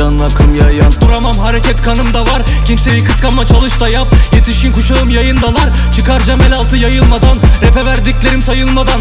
can akım yayan. Duramam hareket kanımda var. Kimseyi kıskanma çalış da yap. Yetişkin kuşağım yayındalar. Çıkaracağım el altı yayılmadan. Rap'e verdiklerim sayılmadan.